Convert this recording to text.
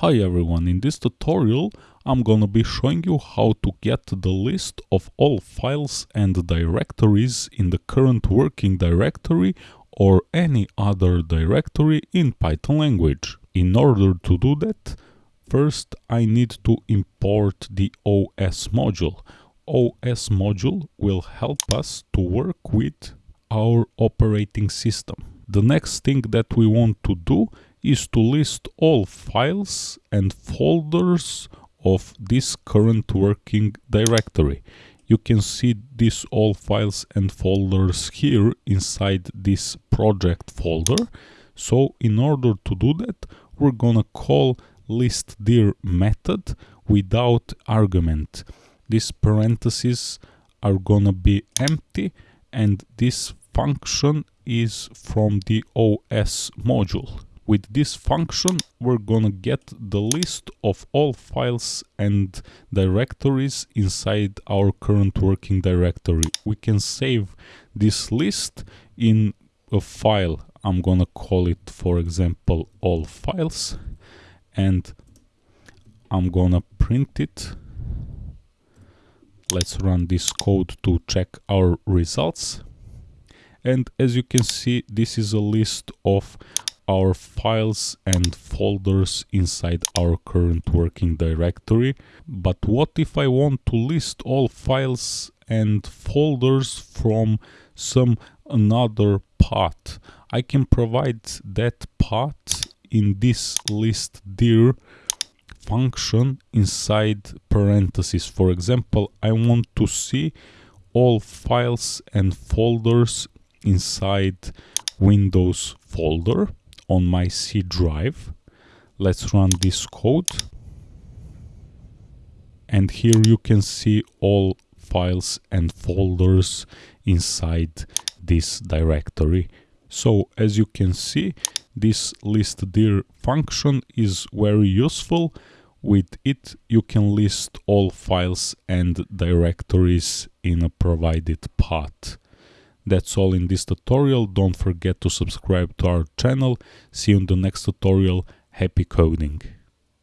Hi everyone, in this tutorial I'm gonna be showing you how to get the list of all files and directories in the current working directory or any other directory in Python language. In order to do that, first I need to import the OS module. OS module will help us to work with our operating system. The next thing that we want to do is to list all files and folders of this current working directory. You can see these all files and folders here inside this project folder. So in order to do that, we're gonna call listdir method without argument. These parentheses are gonna be empty and this function is from the OS module. With this function, we're gonna get the list of all files and directories inside our current working directory. We can save this list in a file. I'm gonna call it, for example, all files and I'm gonna print it. Let's run this code to check our results. And as you can see, this is a list of our files and folders inside our current working directory. But what if I want to list all files and folders from some another path? I can provide that path in this listdir function inside parentheses. For example, I want to see all files and folders inside Windows folder on my C drive. Let's run this code. And here you can see all files and folders inside this directory. So as you can see, this listdir function is very useful. With it, you can list all files and directories in a provided path. That's all in this tutorial. Don't forget to subscribe to our channel. See you in the next tutorial. Happy coding!